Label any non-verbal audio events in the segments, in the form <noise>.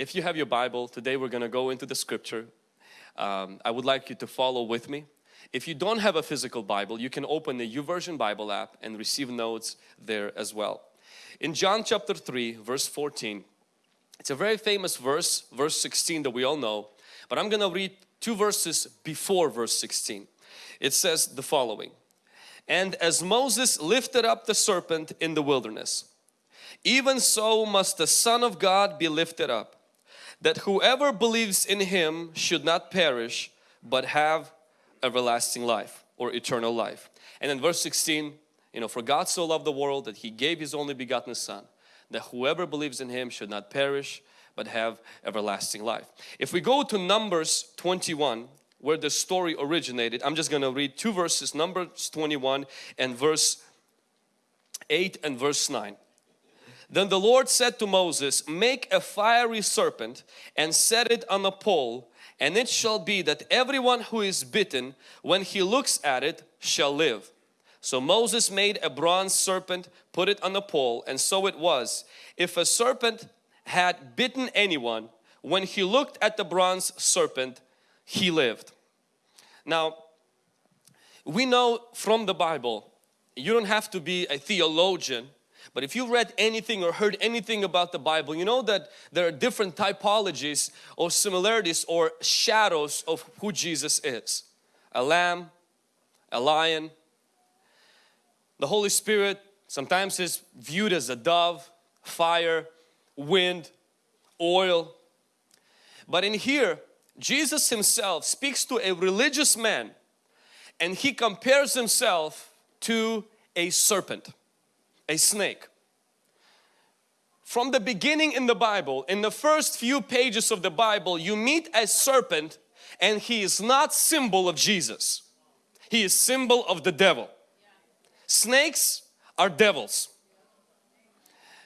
If you have your Bible, today we're going to go into the scripture. Um, I would like you to follow with me. If you don't have a physical Bible, you can open the YouVersion Bible app and receive notes there as well. In John chapter 3 verse 14, it's a very famous verse, verse 16 that we all know, but I'm going to read two verses before verse 16. It says the following, And as Moses lifted up the serpent in the wilderness, even so must the Son of God be lifted up, that whoever believes in Him should not perish, but have everlasting life or eternal life. And in verse 16, you know, for God so loved the world that He gave His only begotten Son, that whoever believes in Him should not perish, but have everlasting life. If we go to Numbers 21, where the story originated, I'm just going to read two verses, Numbers 21 and verse 8 and verse 9. Then the Lord said to Moses, make a fiery serpent and set it on a pole and it shall be that everyone who is bitten when he looks at it shall live. So Moses made a bronze serpent, put it on a pole and so it was. If a serpent had bitten anyone, when he looked at the bronze serpent, he lived. Now, we know from the Bible, you don't have to be a theologian but if you've read anything or heard anything about the Bible, you know that there are different typologies or similarities or shadows of who Jesus is. A lamb, a lion. The Holy Spirit sometimes is viewed as a dove, fire, wind, oil. But in here, Jesus himself speaks to a religious man and he compares himself to a serpent a snake. From the beginning in the Bible, in the first few pages of the Bible, you meet a serpent and he is not symbol of Jesus. He is symbol of the devil. Snakes are devils.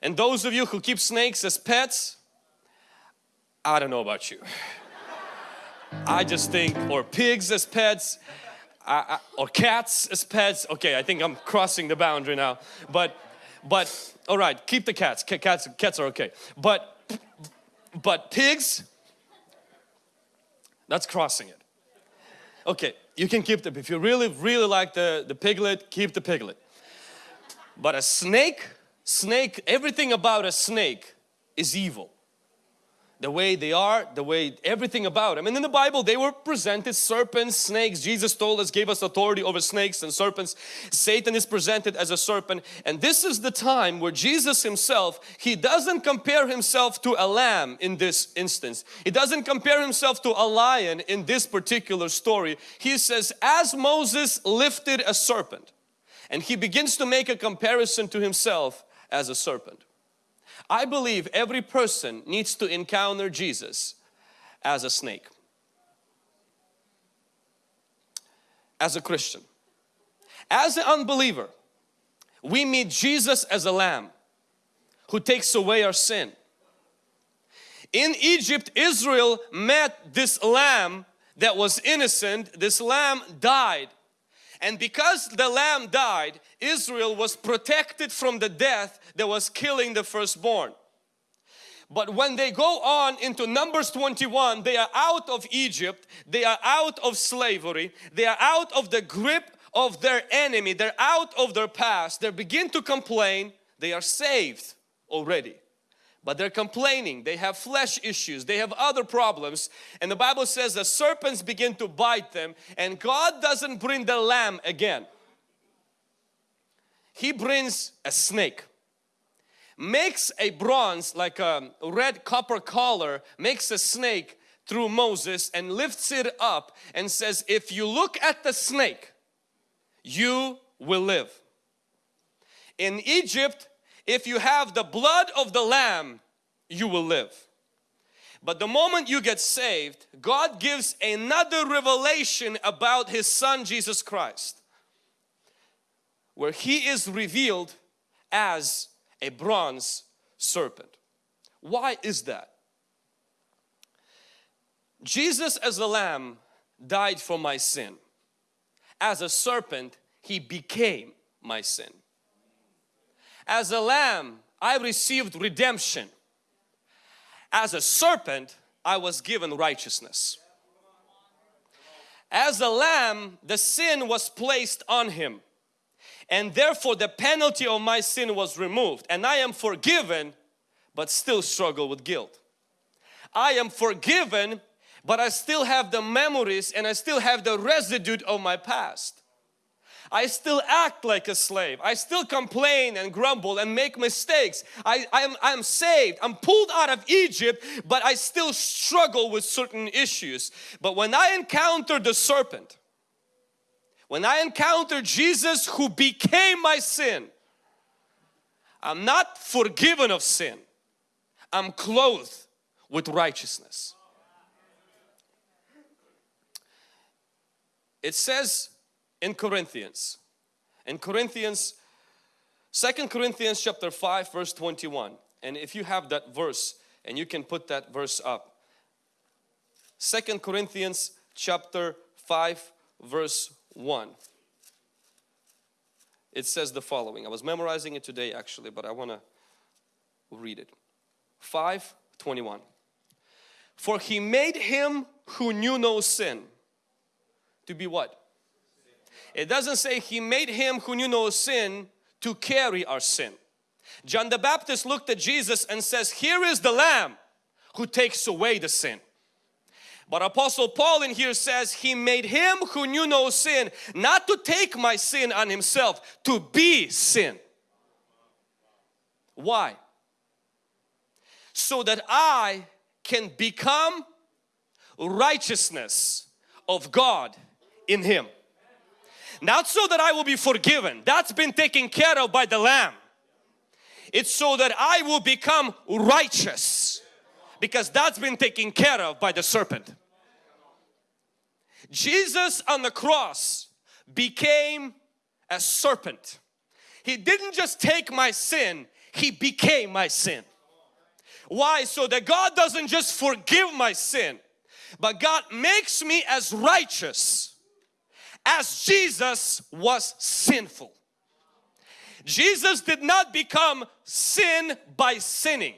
And those of you who keep snakes as pets, I don't know about you. I just think, or pigs as pets, I, I, or cats as pets. Okay, I think I'm crossing the boundary now. But but, all right, keep the cats. Cats, cats are okay. But, but pigs, that's crossing it. Okay, you can keep them. If you really, really like the, the piglet, keep the piglet. But a snake, snake, everything about a snake is evil the way they are, the way everything about them. And in the Bible they were presented serpents, snakes. Jesus told us, gave us authority over snakes and serpents. Satan is presented as a serpent. And this is the time where Jesus himself, he doesn't compare himself to a lamb in this instance. He doesn't compare himself to a lion in this particular story. He says, as Moses lifted a serpent. And he begins to make a comparison to himself as a serpent. I believe every person needs to encounter Jesus as a snake. As a Christian. As an unbeliever, we meet Jesus as a lamb who takes away our sin. In Egypt, Israel met this lamb that was innocent. This lamb died. And because the lamb died, Israel was protected from the death that was killing the firstborn. But when they go on into Numbers 21, they are out of Egypt, they are out of slavery, they are out of the grip of their enemy, they're out of their past, they begin to complain, they are saved already. But they're complaining, they have flesh issues, they have other problems. And the Bible says the serpents begin to bite them and God doesn't bring the lamb again. He brings a snake makes a bronze like a red copper collar makes a snake through Moses and lifts it up and says if you look at the snake you will live. In Egypt if you have the blood of the lamb you will live. But the moment you get saved God gives another revelation about his son Jesus Christ where he is revealed as a bronze serpent. Why is that? Jesus as a lamb died for my sin. As a serpent, he became my sin. As a lamb, I received redemption. As a serpent, I was given righteousness. As a lamb, the sin was placed on him and therefore the penalty of my sin was removed and I am forgiven but still struggle with guilt. I am forgiven but I still have the memories and I still have the residue of my past. I still act like a slave. I still complain and grumble and make mistakes. I, I'm, I'm saved. I'm pulled out of Egypt, but I still struggle with certain issues. But when I encounter the serpent, when I encounter Jesus who became my sin, I'm not forgiven of sin. I'm clothed with righteousness. It says in Corinthians, in Corinthians, Second Corinthians chapter 5 verse 21 and if you have that verse and you can put that verse up. Second Corinthians chapter 5 verse 1. It says the following. I was memorizing it today actually, but I want to read it. 5:21. For he made him who knew no sin to be what? It doesn't say he made him who knew no sin to carry our sin. John the Baptist looked at Jesus and says, here is the lamb who takes away the sin. But Apostle Paul in here says he made him who knew no sin not to take my sin on himself, to be sin. Why? So that I can become righteousness of God in him. Not so that I will be forgiven, that's been taken care of by the Lamb. It's so that I will become righteous because that's been taken care of by the serpent. Jesus on the cross became a serpent. He didn't just take my sin, He became my sin. Why? So that God doesn't just forgive my sin, but God makes me as righteous as Jesus was sinful. Jesus did not become sin by sinning.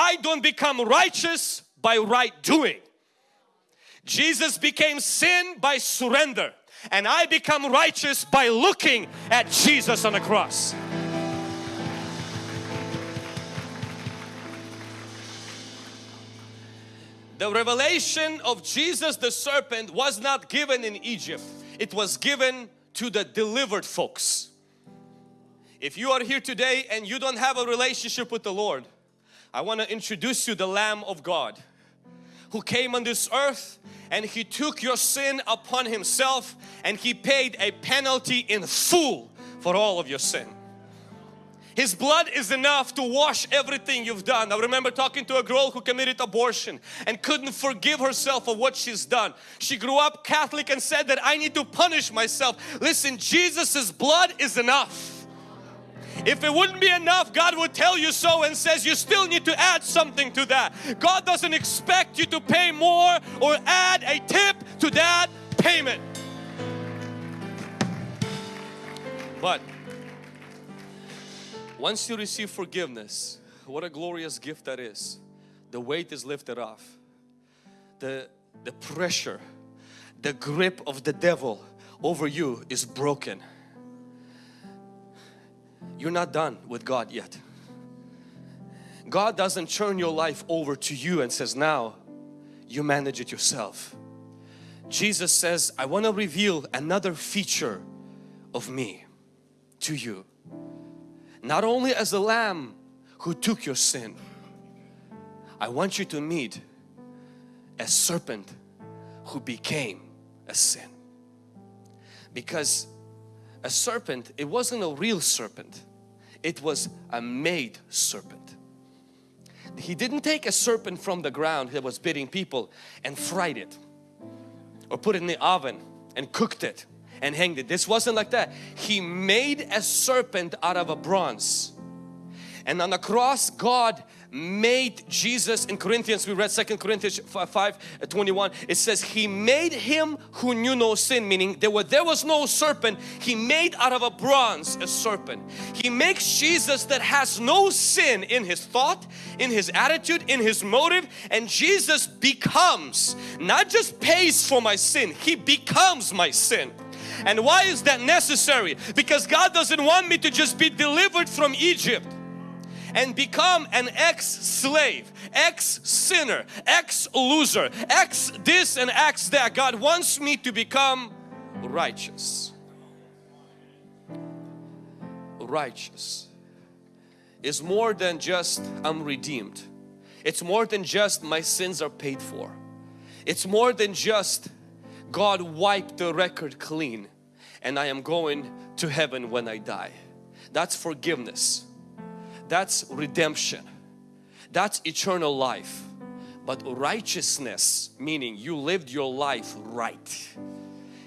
I don't become righteous by right doing. Jesus became sin by surrender and I become righteous by looking at Jesus on the cross. The revelation of Jesus the serpent was not given in Egypt. It was given to the delivered folks. If you are here today and you don't have a relationship with the Lord, I want to introduce you the Lamb of God who came on this earth and He took your sin upon Himself and He paid a penalty in full for all of your sin. His blood is enough to wash everything you've done. I remember talking to a girl who committed abortion and couldn't forgive herself for what she's done. She grew up Catholic and said that I need to punish myself. Listen, Jesus's blood is enough. If it wouldn't be enough, God would tell you so and says you still need to add something to that. God doesn't expect you to pay more or add a tip to that payment. But once you receive forgiveness, what a glorious gift that is. The weight is lifted off. The, the pressure, the grip of the devil over you is broken. You're not done with God yet. God doesn't turn your life over to you and says now you manage it yourself. Jesus says I want to reveal another feature of me to you not only as a lamb who took your sin I want you to meet a serpent who became a sin because a serpent it wasn't a real serpent it was a made serpent he didn't take a serpent from the ground that was biting people and fried it or put it in the oven and cooked it and hanged it. This wasn't like that. He made a serpent out of a bronze And on the cross, God made Jesus in Corinthians, we read Second Corinthians 5, 5 uh, 21, it says He made Him who knew no sin, meaning there was, there was no serpent, He made out of a bronze a serpent. He makes Jesus that has no sin in His thought, in His attitude, in His motive and Jesus becomes, not just pays for my sin, He becomes my sin. And why is that necessary? Because God doesn't want me to just be delivered from Egypt and become an ex-slave, ex-sinner, ex-loser, ex this and ex that. God wants me to become righteous. Righteous is more than just I'm redeemed. It's more than just my sins are paid for. It's more than just God wiped the record clean and I am going to heaven when I die. That's forgiveness. That's redemption. That's eternal life. But righteousness, meaning you lived your life right.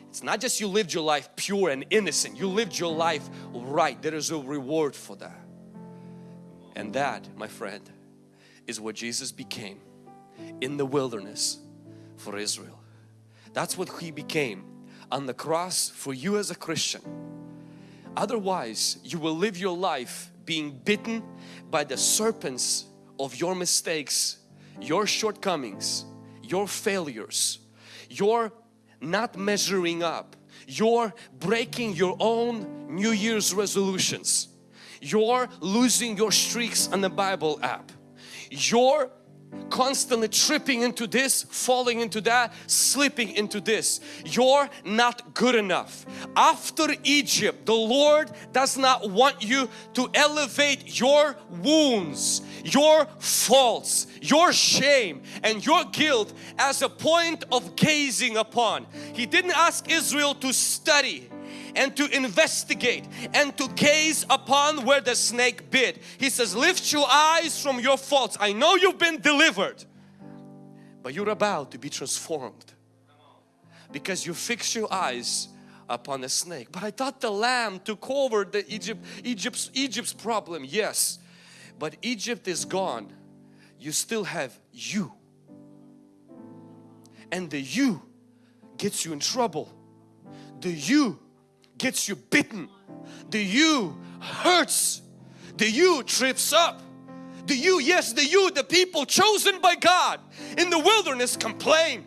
It's not just you lived your life pure and innocent. You lived your life right. There is a reward for that. And that, my friend, is what Jesus became in the wilderness for Israel. That's what He became on the cross for you as a Christian. Otherwise, you will live your life being bitten by the serpents of your mistakes, your shortcomings, your failures, your not measuring up, your breaking your own New Year's resolutions, your losing your streaks on the Bible app, your constantly tripping into this, falling into that, slipping into this. You're not good enough. After Egypt, the Lord does not want you to elevate your wounds, your faults, your shame and your guilt as a point of gazing upon. He didn't ask Israel to study and to investigate and to gaze upon where the snake bit. He says, lift your eyes from your faults. I know you've been delivered, but you're about to be transformed because you fix your eyes upon the snake. But I thought the lamb took over the Egypt, Egypt's, Egypt's problem. Yes, but Egypt is gone. You still have you. And the you gets you in trouble. The you gets you bitten. The you hurts. The you trips up. The you, yes, the you, the people chosen by God in the wilderness complain.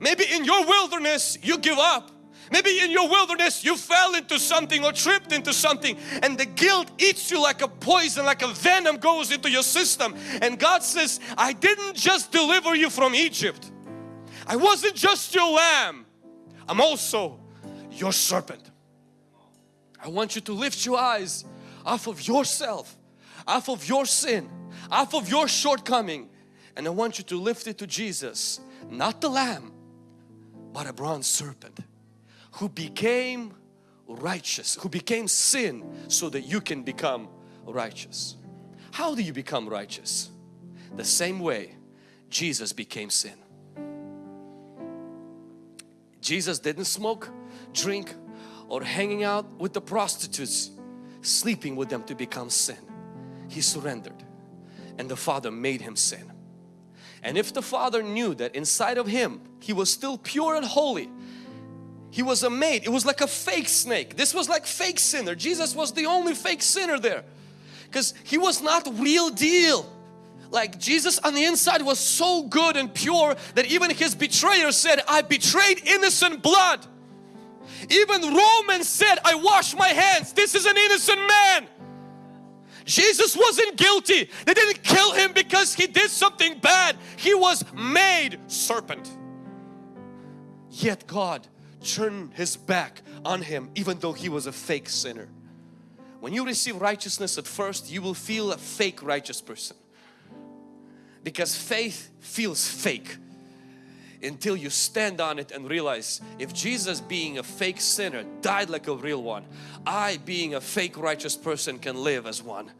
Maybe in your wilderness you give up. Maybe in your wilderness you fell into something or tripped into something and the guilt eats you like a poison, like a venom goes into your system. And God says, I didn't just deliver you from Egypt. I wasn't just your lamb. I'm also your serpent. I want you to lift your eyes off of yourself, off of your sin, off of your shortcoming and I want you to lift it to Jesus, not the lamb, but a bronze serpent who became righteous, who became sin so that you can become righteous. How do you become righteous? The same way Jesus became sin. Jesus didn't smoke, drink, or hanging out with the prostitutes, sleeping with them to become sin. He surrendered and the Father made him sin. And if the Father knew that inside of him he was still pure and holy, he was a made. It was like a fake snake. This was like fake sinner. Jesus was the only fake sinner there because he was not real deal. Like Jesus on the inside was so good and pure that even his betrayer said, I betrayed innocent blood. Even Romans said, I wash my hands. This is an innocent man. Jesus wasn't guilty. They didn't kill him because he did something bad. He was made serpent. Yet God turned his back on him even though he was a fake sinner. When you receive righteousness at first, you will feel a fake righteous person. Because faith feels fake until you stand on it and realize if Jesus being a fake sinner died like a real one, I being a fake righteous person can live as one.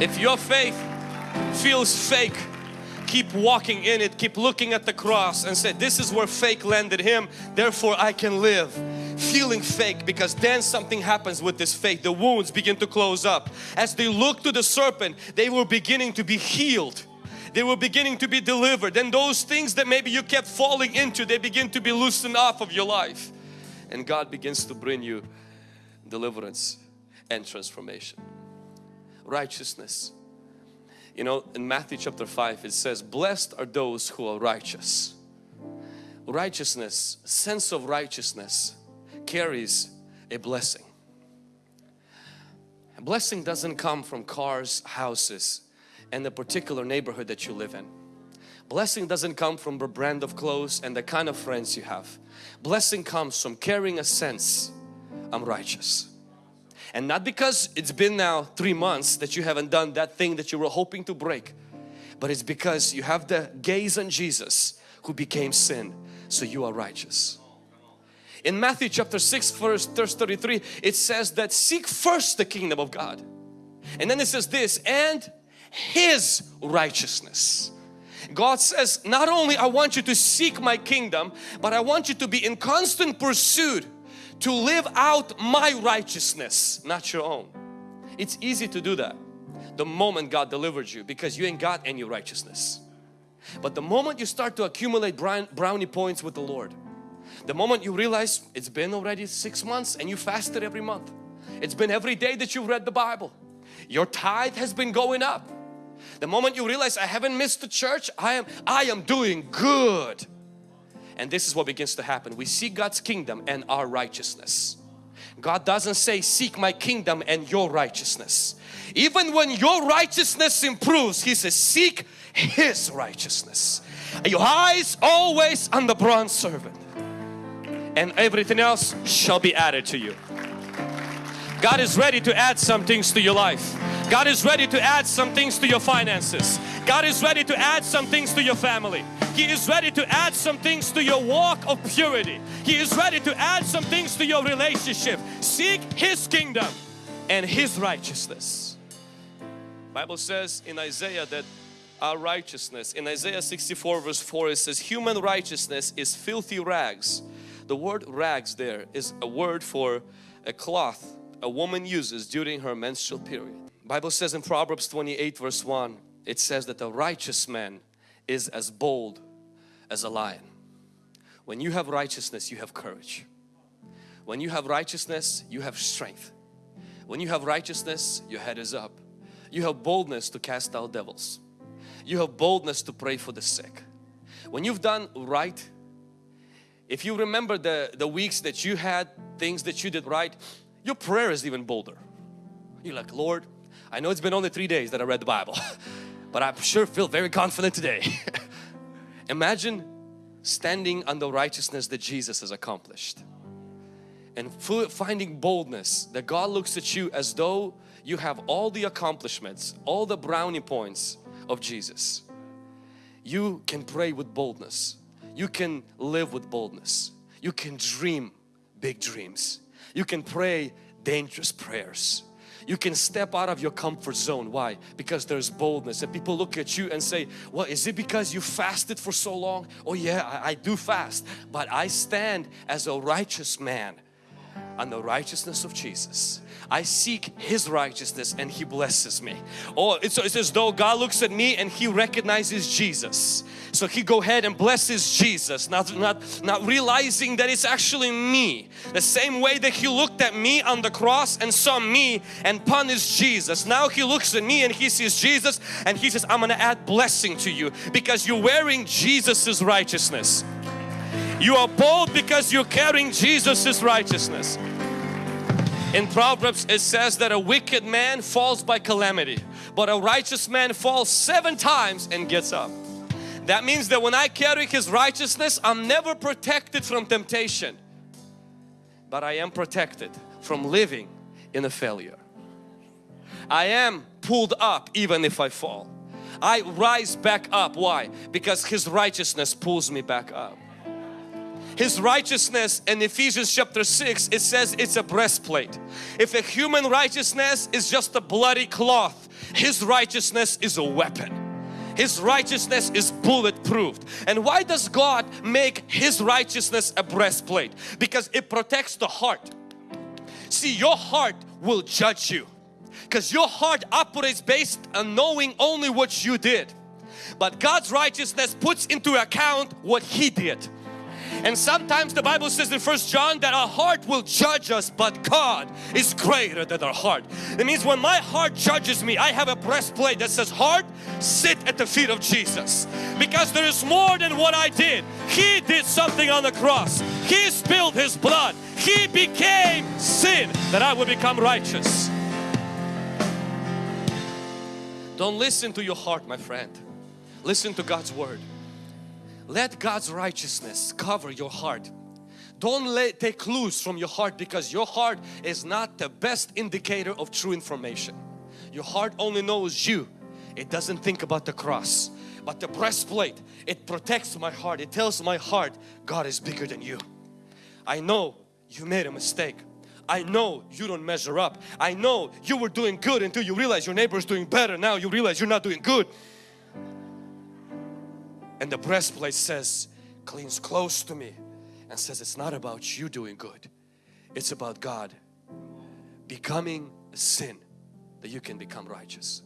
If your faith feels fake, keep walking in it, keep looking at the cross and say, this is where fake landed him, therefore I can live. feeling fake because then something happens with this faith. The wounds begin to close up. As they look to the serpent, they were beginning to be healed. They were beginning to be delivered. And those things that maybe you kept falling into, they begin to be loosened off of your life. And God begins to bring you deliverance and transformation. Righteousness. You know, in Matthew chapter 5 it says, Blessed are those who are righteous. Righteousness, sense of righteousness carries a blessing. A blessing doesn't come from cars, houses, and the particular neighborhood that you live in. Blessing doesn't come from the brand of clothes and the kind of friends you have. Blessing comes from carrying a sense, I'm righteous. And not because it's been now three months that you haven't done that thing that you were hoping to break. But it's because you have the gaze on Jesus who became sin. So you are righteous. In Matthew chapter 6 verse, verse 33 it says that seek first the kingdom of God. And then it says this and His righteousness. God says not only I want you to seek my kingdom but I want you to be in constant pursuit to live out my righteousness, not your own. It's easy to do that the moment God delivered you because you ain't got any righteousness. But the moment you start to accumulate brownie points with the Lord, the moment you realize it's been already six months and you fasted every month, it's been every day that you've read the Bible, your tithe has been going up. The moment you realize I haven't missed the church, I am, I am doing good. And this is what begins to happen. We see God's kingdom and our righteousness. God doesn't say seek my kingdom and your righteousness. Even when your righteousness improves, He says seek His righteousness. Your eyes always on the bronze servant and everything else shall be added to you. God is ready to add some things to your life. God is ready to add some things to your finances. God is ready to add some things to your family. He is ready to add some things to your walk of purity. He is ready to add some things to your relationship. Seek His kingdom and His righteousness. Bible says in Isaiah that our righteousness, in Isaiah 64 verse 4 it says human righteousness is filthy rags. The word rags there is a word for a cloth a woman uses during her menstrual period. Bible says in Proverbs 28 verse 1 it says that a righteous man is as bold as a lion. When you have righteousness, you have courage. When you have righteousness, you have strength. When you have righteousness, your head is up. You have boldness to cast out devils. You have boldness to pray for the sick. When you've done right, if you remember the, the weeks that you had things that you did right, your prayer is even bolder. You're like, Lord, I know it's been only three days that I read the Bible, <laughs> but I sure feel very confident today. <laughs> Imagine standing on the righteousness that Jesus has accomplished and finding boldness that God looks at you as though you have all the accomplishments, all the brownie points of Jesus. You can pray with boldness. You can live with boldness. You can dream big dreams. You can pray dangerous prayers you can step out of your comfort zone. Why? Because there's boldness and people look at you and say, well, is it because you fasted for so long? Oh yeah, I, I do fast, but I stand as a righteous man on the righteousness of Jesus. I seek His righteousness and He blesses me. Oh, it's, it's as though God looks at me and He recognizes Jesus. So He go ahead and blesses Jesus, not, not, not realizing that it's actually me. The same way that He looked at me on the cross and saw me and punished Jesus. Now He looks at me and He sees Jesus and He says, I'm going to add blessing to you because you're wearing Jesus's righteousness. You are bold because you're carrying Jesus's righteousness. In Proverbs it says that a wicked man falls by calamity but a righteous man falls seven times and gets up. That means that when I carry His righteousness I'm never protected from temptation but I am protected from living in a failure. I am pulled up even if I fall. I rise back up. Why? Because His righteousness pulls me back up. His righteousness in Ephesians chapter 6 it says it's a breastplate. If a human righteousness is just a bloody cloth, His righteousness is a weapon. His righteousness is bulletproof. And why does God make His righteousness a breastplate because it protects the heart. See, your heart will judge you because your heart operates based on knowing only what you did. But God's righteousness puts into account what He did. And sometimes the Bible says in First John that our heart will judge us but God is greater than our heart. It means when my heart judges me I have a breastplate that says heart sit at the feet of Jesus because there is more than what I did. He did something on the cross. He spilled His blood. He became sin that I would become righteous. Don't listen to your heart my friend. Listen to God's Word. Let God's righteousness cover your heart. Don't let, take clues from your heart because your heart is not the best indicator of true information. Your heart only knows you. It doesn't think about the cross. But the breastplate, it protects my heart. It tells my heart, God is bigger than you. I know you made a mistake. I know you don't measure up. I know you were doing good until you realize your neighbor is doing better. Now you realize you're not doing good. And the breastplate says, cleans close to me and says it's not about you doing good. It's about God becoming a sin that you can become righteous.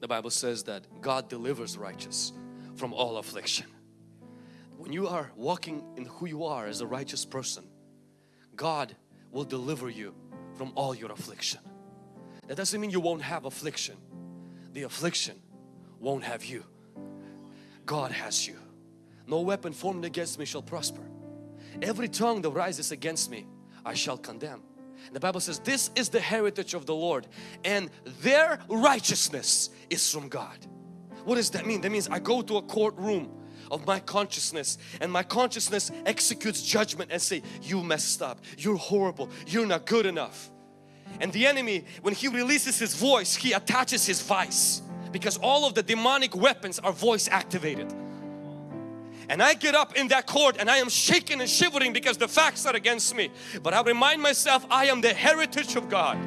The Bible says that God delivers righteous from all affliction. When you are walking in who you are as a righteous person, God will deliver you from all your affliction. That doesn't mean you won't have affliction. The affliction won't have you. God has you. No weapon formed against me shall prosper. Every tongue that rises against me, I shall condemn. The Bible says this is the heritage of the Lord and their righteousness is from God. What does that mean? That means I go to a courtroom of my consciousness and my consciousness executes judgment and say you messed up, you're horrible, you're not good enough. And the enemy when he releases his voice he attaches his vice because all of the demonic weapons are voice activated. And I get up in that court and I am shaking and shivering because the facts are against me. But I remind myself I am the heritage of God.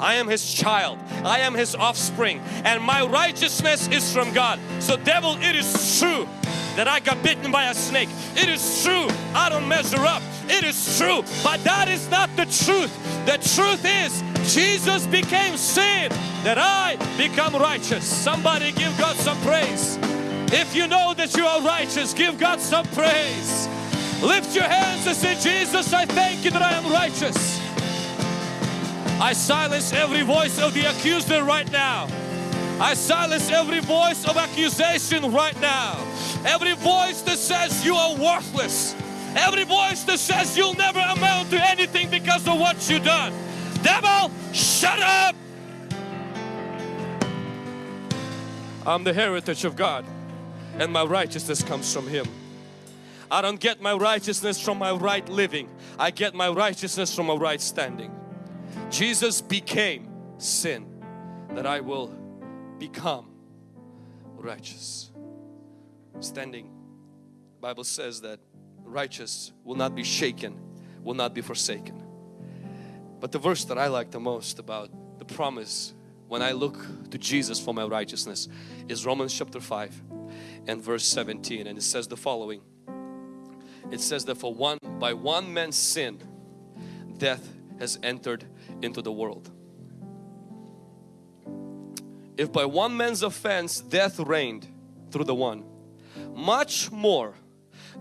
I am His child. I am His offspring. And my righteousness is from God. So devil, it is true that I got bitten by a snake. It is true I don't measure up. It is true. But that is not the truth. The truth is Jesus became sin that I become righteous. Somebody give God some praise. If you know that you are righteous, give God some praise. Lift your hands and say, Jesus, I thank you that I am righteous. I silence every voice of the accuser right now. I silence every voice of accusation right now. Every voice that says you are worthless. Every voice that says you'll never amount to anything because of what you've done. Devil, shut up! I'm the heritage of God and my righteousness comes from Him. I don't get my righteousness from my right living. I get my righteousness from a right standing. Jesus became sin that I will become righteous. Standing, Bible says that righteous will not be shaken, will not be forsaken. But the verse that I like the most about the promise when I look to Jesus for my righteousness is Romans chapter 5 and verse 17 and it says the following. It says that for one by one man's sin death has entered into the world. If by one man's offense death reigned through the one, much more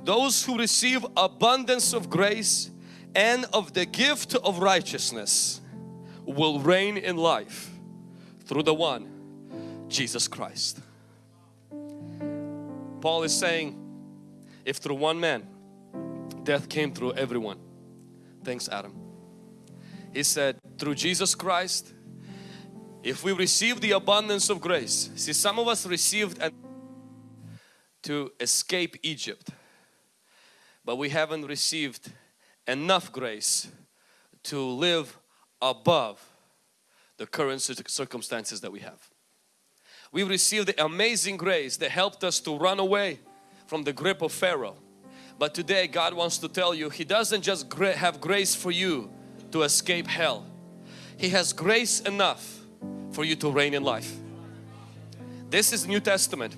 those who receive abundance of grace and of the gift of righteousness will reign in life through the one Jesus Christ. Paul is saying if through one man death came through everyone thanks Adam he said through Jesus Christ if we receive the abundance of grace see some of us received to escape Egypt but we haven't received enough grace to live above the current circumstances that we have. We received the amazing grace that helped us to run away from the grip of Pharaoh. But today God wants to tell you He doesn't just have grace for you to escape hell. He has grace enough for you to reign in life. This is New Testament.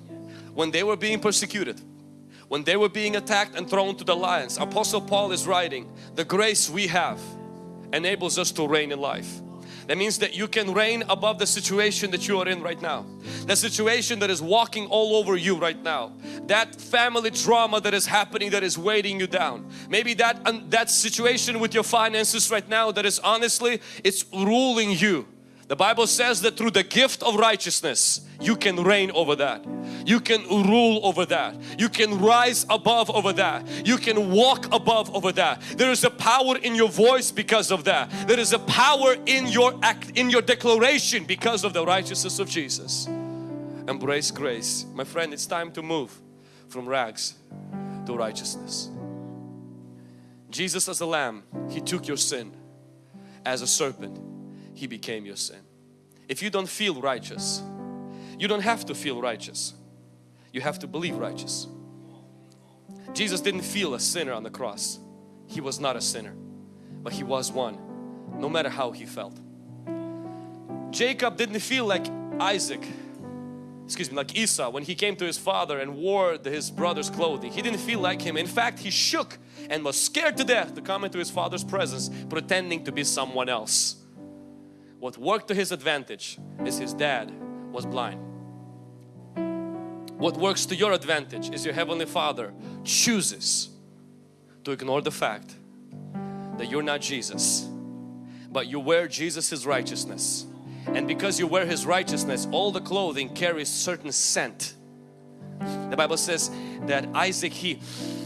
When they were being persecuted, when they were being attacked and thrown to the lions, Apostle Paul is writing, the grace we have enables us to reign in life. That means that you can reign above the situation that you are in right now. The situation that is walking all over you right now. That family drama that is happening that is weighting you down. Maybe that, that situation with your finances right now that is honestly, it's ruling you. The Bible says that through the gift of righteousness, you can reign over that. You can rule over that. You can rise above over that. You can walk above over that. There is a power in your voice because of that. There is a power in your act, in your declaration because of the righteousness of Jesus. Embrace grace. My friend, it's time to move from rags to righteousness. Jesus as a lamb, He took your sin. As a serpent, He became your sin. If you don't feel righteous, you don't have to feel righteous. You have to believe righteous. Jesus didn't feel a sinner on the cross. He was not a sinner, but He was one, no matter how He felt. Jacob didn't feel like Isaac, excuse me, like Esau when he came to his father and wore his brother's clothing. He didn't feel like him. In fact, he shook and was scared to death to come into his father's presence pretending to be someone else. What worked to his advantage is his dad was blind. What works to your advantage is your Heavenly Father chooses to ignore the fact that you're not Jesus but you wear Jesus's righteousness and because you wear His righteousness all the clothing carries certain scent. The Bible says that Isaac he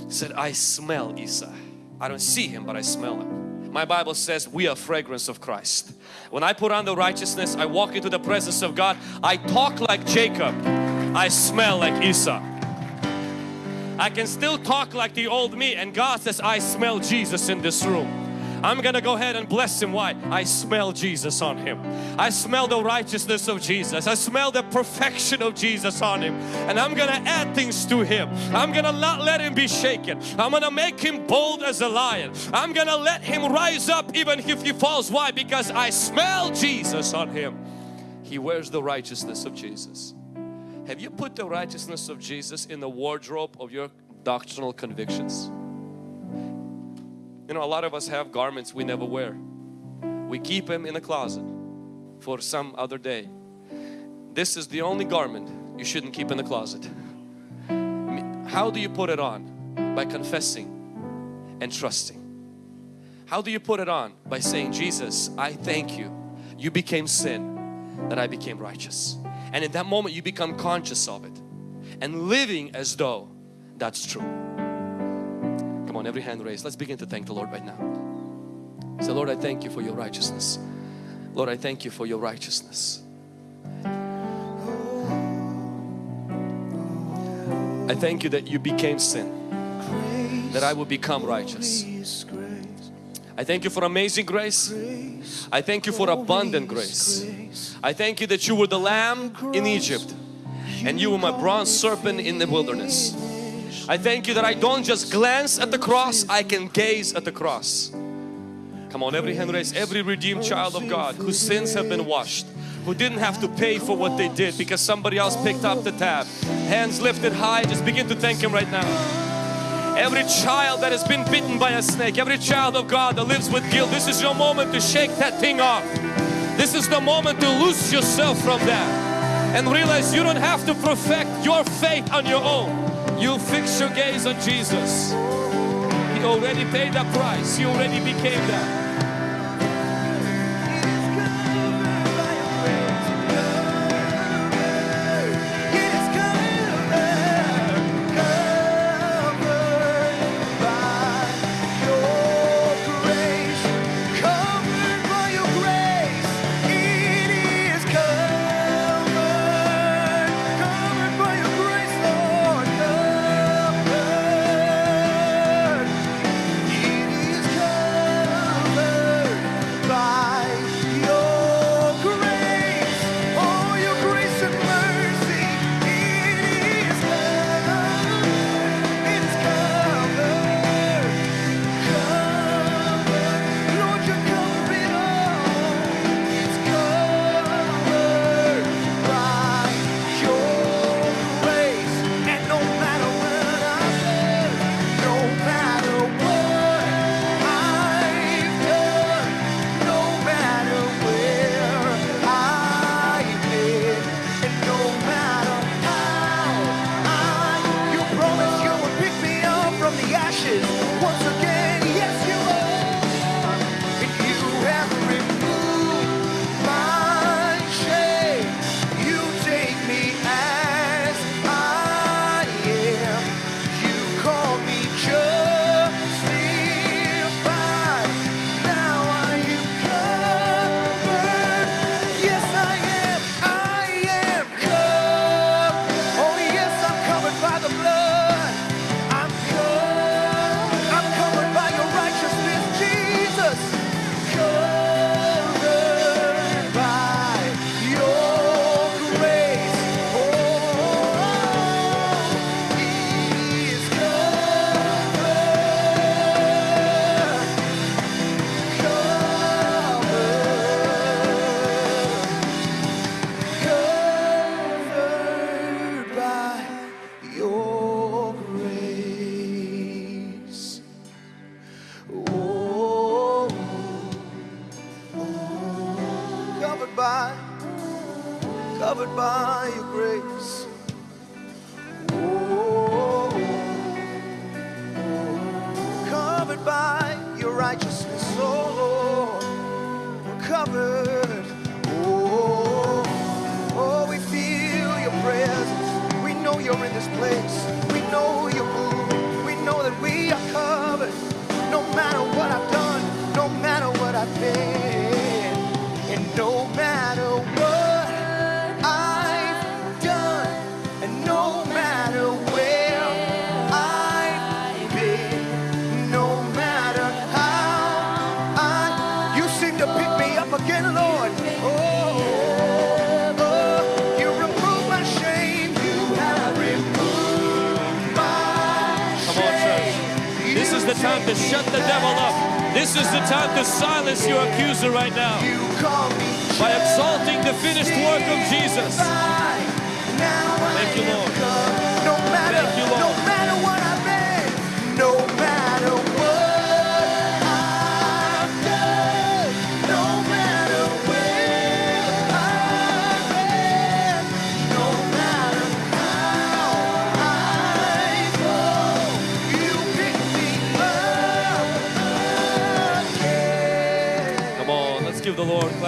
said I smell Esau. I don't see him but I smell him. My Bible says we are fragrance of Christ. When I put on the righteousness I walk into the presence of God I talk like Jacob I smell like Esau. I can still talk like the old me and God says I smell Jesus in this room. I'm gonna go ahead and bless him. Why? I smell Jesus on him. I smell the righteousness of Jesus. I smell the perfection of Jesus on him. And I'm gonna add things to him. I'm gonna not let him be shaken. I'm gonna make him bold as a lion. I'm gonna let him rise up even if he falls. Why? Because I smell Jesus on him. He wears the righteousness of Jesus. Have you put the righteousness of Jesus in the wardrobe of your doctrinal convictions? You know, a lot of us have garments we never wear. We keep them in a closet for some other day. This is the only garment you shouldn't keep in the closet. How do you put it on? By confessing and trusting. How do you put it on? By saying, Jesus, I thank you. You became sin that I became righteous. And in that moment you become conscious of it and living as though that's true. On, every hand raised. Let's begin to thank the Lord right now. Say, Lord, I thank you for your righteousness. Lord, I thank you for your righteousness. I thank you that you became sin, that I will become righteous. I thank you for amazing grace. I thank you for abundant grace. I thank you that you were the lamb in Egypt and you were my bronze serpent in the wilderness. I thank you that I don't just glance at the cross, I can gaze at the cross. Come on, every hand raised, every redeemed child of God whose sins have been washed, who didn't have to pay for what they did because somebody else picked up the tab. Hands lifted high, just begin to thank Him right now. Every child that has been bitten by a snake, every child of God that lives with guilt, this is your moment to shake that thing off. This is the moment to loose yourself from that and realize you don't have to perfect your faith on your own. You fix your gaze on Jesus. He already paid that price. He already became that. Covered. To shut the devil up. This is the time to silence your accuser right now You call me by exalting the finished work of Jesus. Thank you, Lord.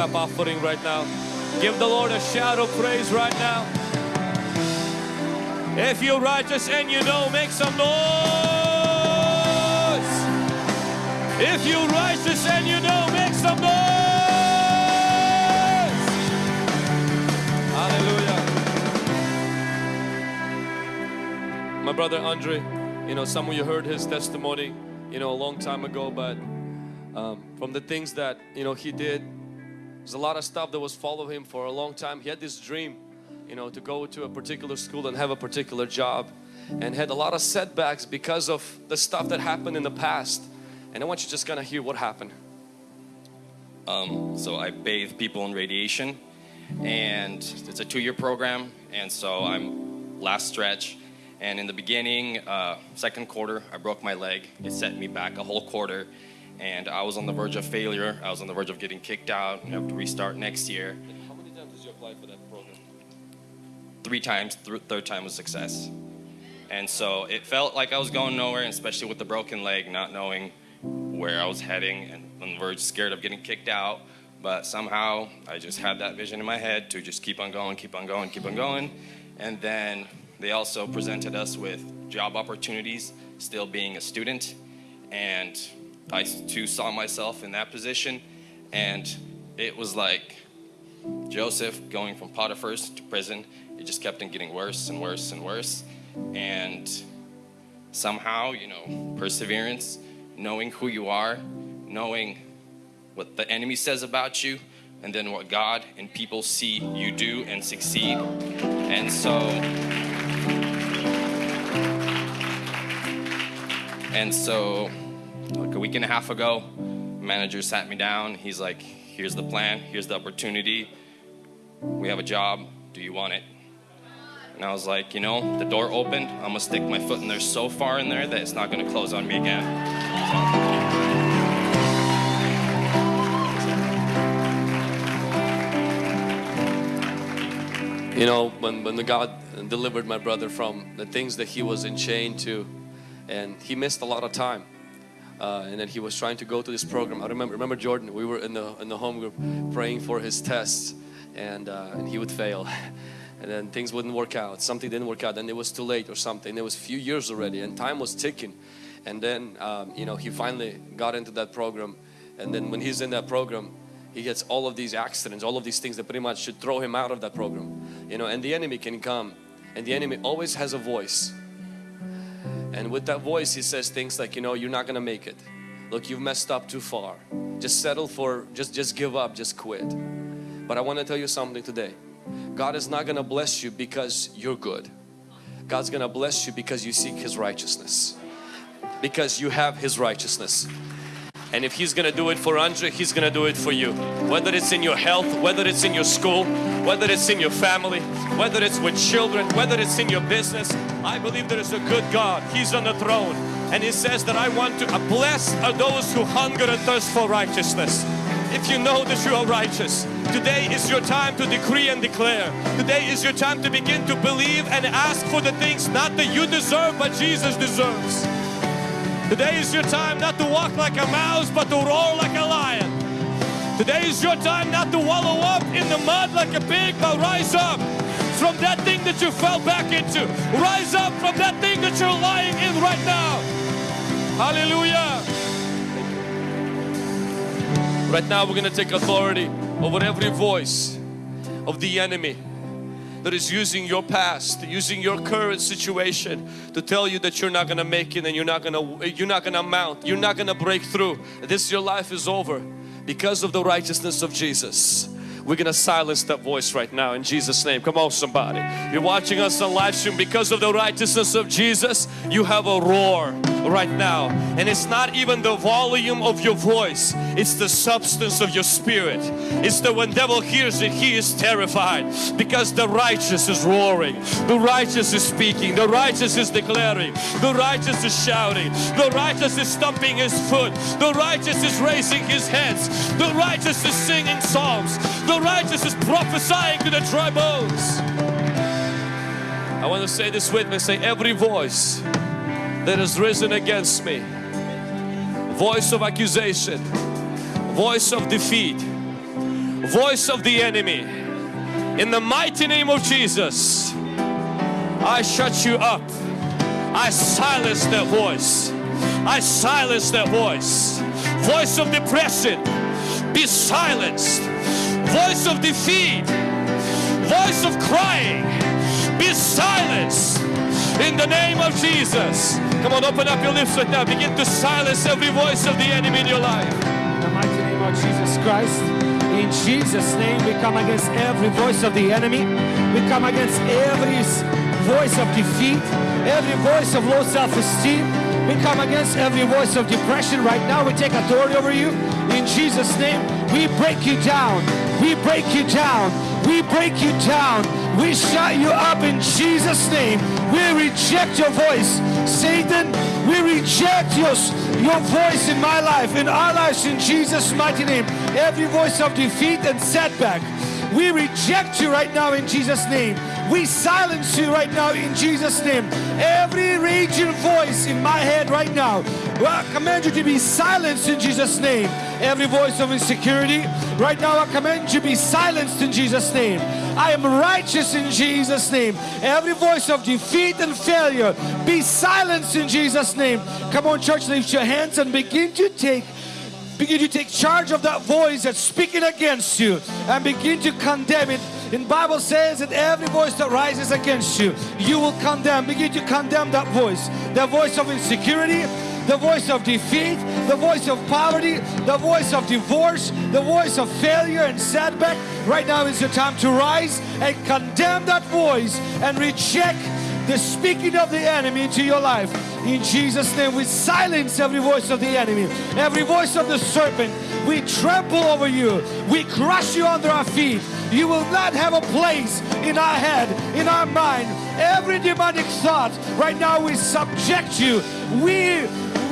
Clap offering right now. Give the Lord a shout of praise right now. If you're righteous and you know, make some noise. If you're righteous and you know, make some noise. Hallelujah. My brother Andre, you know, some of you heard his testimony, you know, a long time ago, but um, from the things that you know he did there's a lot of stuff that was following him for a long time. He had this dream you know to go to a particular school and have a particular job and had a lot of setbacks because of the stuff that happened in the past. And I want you just kind of hear what happened. Um, so I bathe people in radiation and it's a two-year program. And so I'm last stretch. And in the beginning uh, second quarter I broke my leg. It set me back a whole quarter and I was on the verge of failure. I was on the verge of getting kicked out and have to restart next year. How many times did you apply for that program? Three times. Th- third time was success. And so it felt like I was going nowhere especially with the broken leg not knowing where I was heading and on the verge scared of getting kicked out. But somehow I just had that vision in my head to just keep on going keep on going keep on going. And then they also presented us with job opportunities still being a student and I too saw myself in that position and it was like Joseph going from Potiphar's to prison, it just kept on getting worse and worse and worse. And somehow, you know, perseverance, knowing who you are, knowing what the enemy says about you, and then what God and people see you do and succeed. And so, and so, like a week and a half ago, manager sat me down. He's like, here's the plan, here's the opportunity. We have a job. Do you want it? And I was like, you know, the door opened. I'm gonna stick my foot in there so far in there that it's not gonna close on me again. you know when, when the God delivered my brother from the things that he was enchained to and he missed a lot of time uh, and then he was trying to go to this program. I remember remember Jordan we were in the in the home group praying for his tests and, uh, and he would fail. <laughs> And then things wouldn't work out something didn't work out and it was too late or something. It was a few years already and time was ticking. And then um, you know he finally got into that program and then when he's in that program he gets all of these accidents all of these things that pretty much should throw him out of that program. You know and the enemy can come and the enemy always has a voice and with that voice he says things like you know you're not gonna make it. Look you've messed up too far. Just settle for just just give up just quit. But I want to tell you something today. God is not gonna bless you because you're good. God's gonna bless you because you seek His righteousness. Because you have His righteousness. And if He's gonna do it for Andre, He's gonna do it for you. Whether it's in your health, whether it's in your school, whether it's in your family, whether it's with children, whether it's in your business. I believe there is a good God. He's on the throne. And He says that I want to bless are those who hunger and thirst for righteousness. if you know that you are righteous. Today is your time to decree and declare. Today is your time to begin to believe and ask for the things not that you deserve but Jesus deserves. Today is your time not to walk like a mouse but to roar like a lion. Today is your time not to wallow up in the mud like a pig but rise up from that thing that you fell back into. Rise up from that thing that you're lying in right now. Hallelujah. Right now we're going to take authority over every voice of the enemy that is using your past, using your current situation to tell you that you're not going to make it and you're not going to you're not going to mount, you're not going to break through. This your life is over because of the righteousness of Jesus. We're going to silence that voice right now in Jesus name. Come on somebody. You're watching us on live stream. Because of the righteousness of Jesus. You have a roar right now. And it's not even the volume of your voice. It's the substance of your spirit. It's the when devil hears it he is terrified. Because the righteous is roaring. The righteous is speaking. The righteous is declaring. The righteous is shouting. The righteous is stomping his foot. The righteous is raising his hands. The righteous is singing psalms. The righteous is prophesying to the dry bones I want to say this with me say every voice that has risen against me. Voice of accusation, voice of defeat, voice of the enemy. In the mighty name of Jesus, I shut you up. I silence that voice. I silence that voice. Voice of depression, be silenced. Voice of defeat, voice of crying, be silenced in the name of Jesus. Come on, open up your lips right now. Begin to silence every voice of the enemy in your life. In the mighty name of Jesus Christ. In Jesus' name, we come against every voice of the enemy. We come against every voice of defeat, every voice of low self-esteem. We come against every voice of depression right now. We take authority over you. In Jesus' name, we break you down. We break you down. We break you down. We shut you up in Jesus' name. We reject your voice. Satan, we reject your, your voice in my life, in our lives, in Jesus' mighty name. Every voice of defeat and setback. We reject you right now in Jesus' name. We silence you right now in Jesus' name. Every raging voice in my head right now, I command you to be silenced in Jesus' name. Every voice of insecurity, right now I command you to be silenced in Jesus' name. I am righteous in Jesus' name. Every voice of defeat and failure, be silenced in Jesus' name. Come on, church, lift your hands and begin to take begin to take charge of that voice that's speaking against you and begin to condemn it. In bible says that every voice that rises against you you will condemn begin to condemn that voice. The voice of insecurity the voice of defeat the voice of poverty the voice of divorce the voice of failure and setback. Right now is your time to rise and condemn that voice and reject the speaking of the enemy into your life. In Jesus' name, we silence every voice of the enemy, every voice of the serpent. We trample over you, we crush you under our feet. You will not have a place in our head, in our mind. Every demonic thought, right now we subject you. We,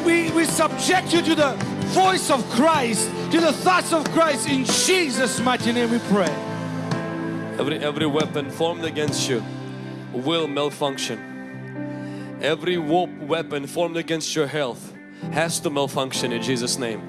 we, we subject you to the voice of Christ, to the thoughts of Christ. In Jesus' mighty name we pray. Every, every weapon formed against you will malfunction. Every weapon formed against your health has to malfunction in Jesus name.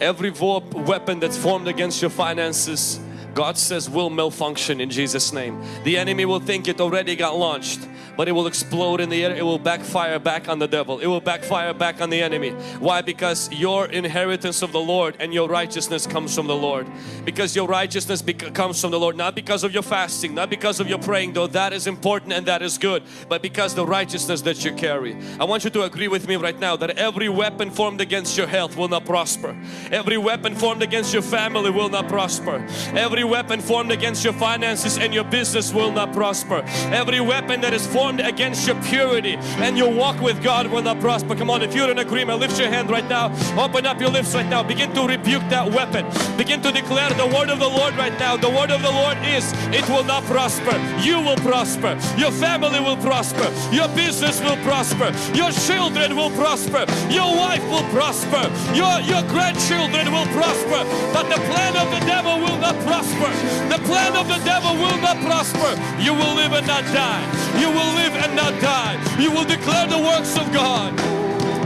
Every weapon that's formed against your finances God says will malfunction in Jesus name. The enemy will think it already got launched but it will explode in the air. It will backfire back on the devil. It will backfire back on the enemy. Why? Because your inheritance of the Lord and your righteousness comes from the Lord. Because your righteousness comes from the Lord. Not because of your fasting, not because of your praying, though that is important and that is good, but because the righteousness that you carry. I want you to agree with me right now that every weapon formed against your health will not prosper. Every weapon formed against your family will not prosper. Every weapon formed against your finances and your business will not prosper. Every weapon that is formed against your purity and your walk with God will not prosper. Come on, if you're in agreement, lift your hand right now. Open up your lips right now. Begin to rebuke that weapon. Begin to declare the word of the Lord right now. The word of the Lord is, it will not prosper. You will prosper. Your family will prosper. Your business will prosper. Your children will prosper. Your wife will prosper. Your, your grandchildren will prosper. But the plan of the devil will not prosper. The plan of the devil will not prosper. You will live and not die. You will live and not die. You will declare the works of God.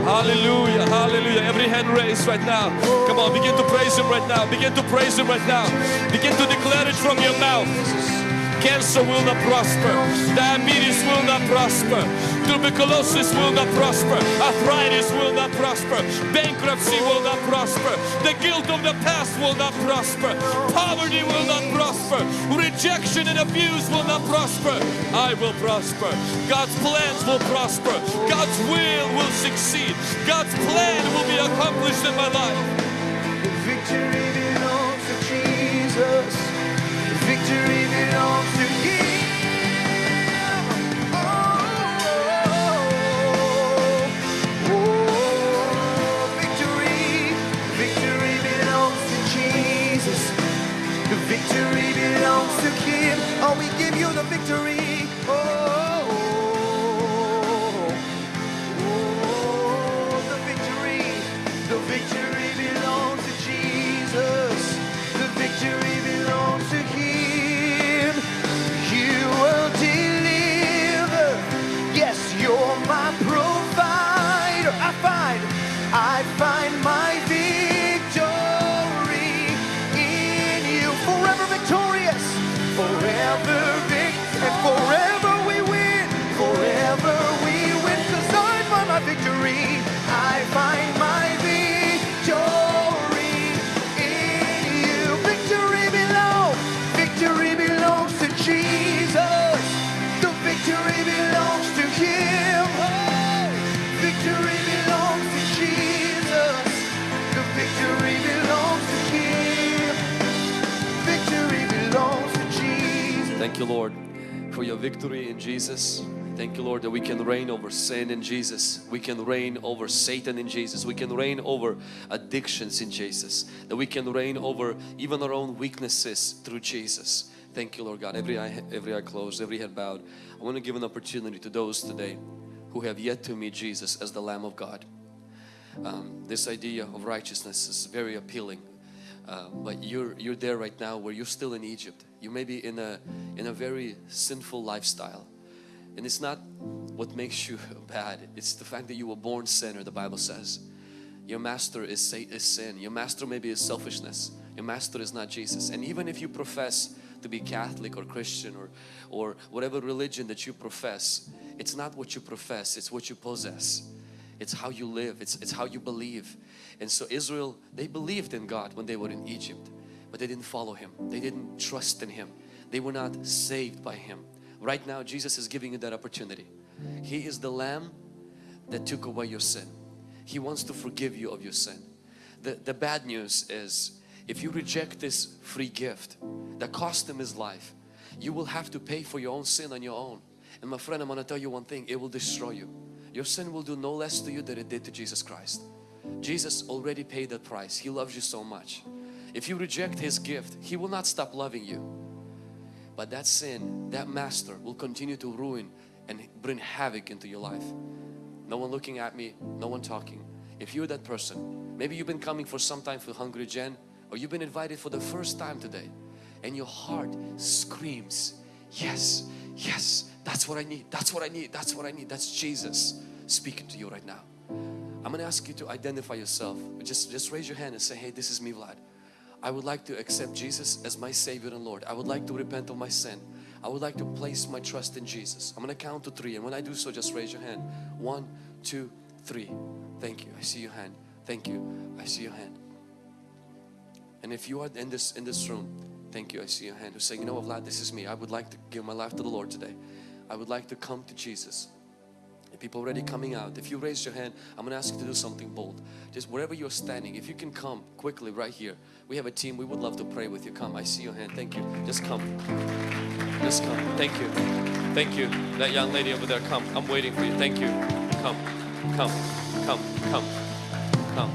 Hallelujah, hallelujah. Every hand raised right now. Come on, begin to praise Him right now. Begin to praise Him right now. Begin to declare it from your mouth. Cancer will not prosper. Diabetes will not prosper. Tuberculosis will not prosper. Arthritis will not prosper. Bankruptcy will not prosper. The guilt of the past will not prosper. Poverty will not prosper. Rejection and abuse will not prosper. I will prosper. God's plans will prosper. God's will will succeed. God's plan will be accomplished in my life. Victory victory. Thank you, Lord, for your victory in Jesus. Thank you, Lord, that we can reign over sin in Jesus. We can reign over Satan in Jesus. We can reign over addictions in Jesus. That we can reign over even our own weaknesses through Jesus. Thank you, Lord God. Every eye, every eye closed, every head bowed. I want to give an opportunity to those today who have yet to meet Jesus as the Lamb of God. Um, this idea of righteousness is very appealing. Uh, but you're you're there right now where you're still in Egypt. You may be in a in a very sinful lifestyle, and it's not what makes you <laughs> bad. It's the fact that you were born sinner. The Bible says, your master is is sin. Your master maybe is selfishness. Your master is not Jesus. And even if you profess to be Catholic or Christian or or whatever religion that you profess, it's not what you profess. It's what you possess. It's how you live. It's, it's how you believe. And so Israel, they believed in God when they were in Egypt, but they didn't follow Him. They didn't trust in Him. They were not saved by Him. Right now, Jesus is giving you that opportunity. He is the Lamb that took away your sin. He wants to forgive you of your sin. The, the bad news is if you reject this free gift that cost Him His life, you will have to pay for your own sin on your own. And my friend, I'm going to tell you one thing, it will destroy you. Your sin will do no less to you than it did to Jesus Christ. Jesus already paid that price. He loves you so much. If you reject His gift, He will not stop loving you. But that sin, that master will continue to ruin and bring havoc into your life. No one looking at me, no one talking. If you're that person, maybe you've been coming for some time for Hungry Gen or you've been invited for the first time today and your heart screams, yes, yes, that's what I need, that's what I need, that's what I need. That's Jesus speaking to you right now. I'm going to ask you to identify yourself. Just, just raise your hand and say, hey, this is me Vlad. I would like to accept Jesus as my Savior and Lord. I would like to repent of my sin. I would like to place my trust in Jesus. I'm going to count to three and when I do so just raise your hand. One, two, three. Thank you. I see your hand. Thank you. I see your hand. And if you are in this in this room, thank you. I see your hand. Who's saying, you know what, Vlad, this is me. I would like to give my life to the Lord today. I would like to come to Jesus. And people already coming out. If you raise your hand, I'm going to ask you to do something bold. Just wherever you're standing, if you can come quickly right here. We have a team. We would love to pray with you. Come. I see your hand. Thank you. Just come. Just come. Thank you. Thank you. That young lady over there, come. I'm waiting for you. Thank you. Come. Come. Come. Come. Come.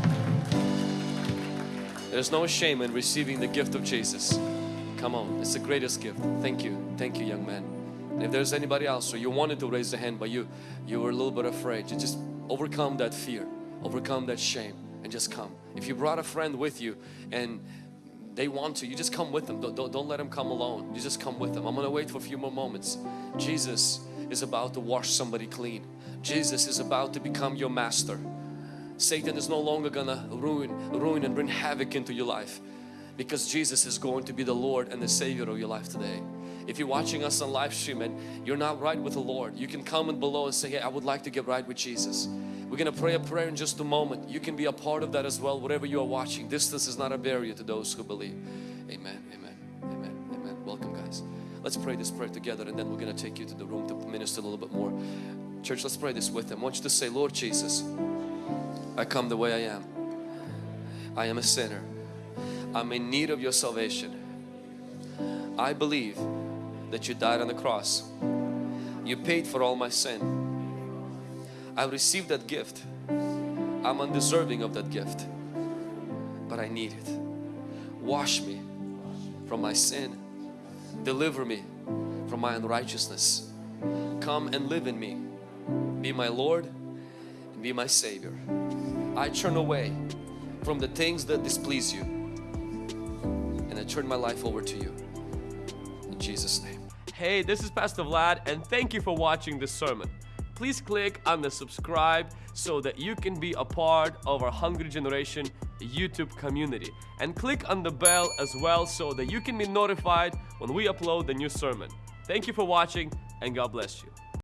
There's no shame in receiving the gift of Jesus. Come on. It's the greatest gift. Thank you. Thank you, young man. And if there's anybody else or you wanted to raise a hand but you you were a little bit afraid, you just overcome that fear, overcome that shame and just come. If you brought a friend with you and they want to, you just come with them. Don't, don't, don't let them come alone. You just come with them. I'm going to wait for a few more moments. Jesus is about to wash somebody clean. Jesus is about to become your master. Satan is no longer gonna ruin, ruin and bring havoc into your life because Jesus is going to be the Lord and the Savior of your life today. If you're watching us on live stream and you're not right with the Lord, you can comment below and say, hey, I would like to get right with Jesus. We're going to pray a prayer in just a moment. You can be a part of that as well, whatever you are watching. Distance is not a barrier to those who believe. Amen, amen, amen, amen. Welcome guys. Let's pray this prayer together and then we're going to take you to the room to minister a little bit more. Church, let's pray this with them. I want you to say, Lord Jesus, I come the way I am. I am a sinner. I'm in need of your salvation. I believe that you died on the cross. You paid for all my sin. I received that gift. I'm undeserving of that gift, but I need it. Wash me from my sin. Deliver me from my unrighteousness. Come and live in me. Be my Lord and be my Savior. I turn away from the things that displease you and I turn my life over to you. In Jesus' name. Hey, this is Pastor Vlad and thank you for watching this sermon. Please click on the subscribe so that you can be a part of our Hungry Generation YouTube community. And click on the bell as well so that you can be notified when we upload the new sermon. Thank you for watching and God bless you.